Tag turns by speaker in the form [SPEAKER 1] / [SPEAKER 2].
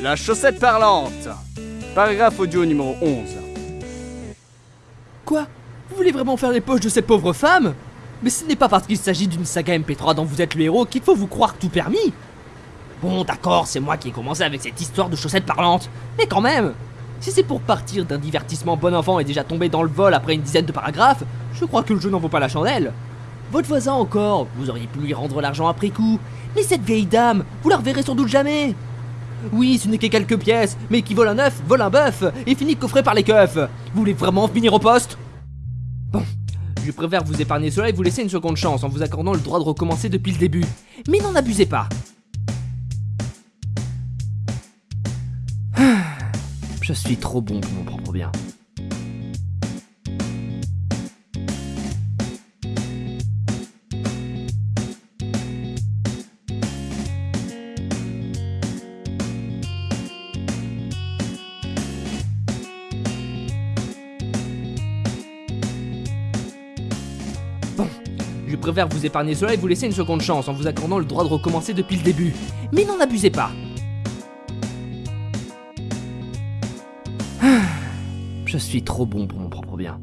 [SPEAKER 1] La chaussette parlante. Paragraphe audio numéro 11.
[SPEAKER 2] Quoi? Vous voulez vraiment faire les poches de cette pauvre femme? Mais ce n'est pas parce qu'il s'agit d'une saga MP3 dont vous êtes le héros qu'il faut vous croire tout permis. Bon, d'accord, c'est moi qui ai commencé avec cette histoire de chaussettes parlantes, mais quand même Si c'est pour partir d'un divertissement bon enfant et déjà tomber dans le vol après une dizaine de paragraphes, je crois que le jeu n'en vaut pas la chandelle. Votre voisin encore, vous auriez pu lui rendre l'argent après coup, mais cette vieille dame, vous la reverrez sans doute jamais oui, ce n'est que quelques pièces, mais qui vole un œuf, vole un bœuf, et finit coffré par les keufs. Vous voulez vraiment finir au poste? Bon, je préfère vous épargner cela et vous laisser une seconde chance en vous accordant le droit de recommencer depuis le début. Mais n'en abusez pas. Je suis trop bon pour mon propre bien. Je préfère vous épargner cela et vous laisser une seconde chance en vous accordant le droit de recommencer depuis le début. Mais n'en abusez pas. Je suis trop bon pour mon propre bien.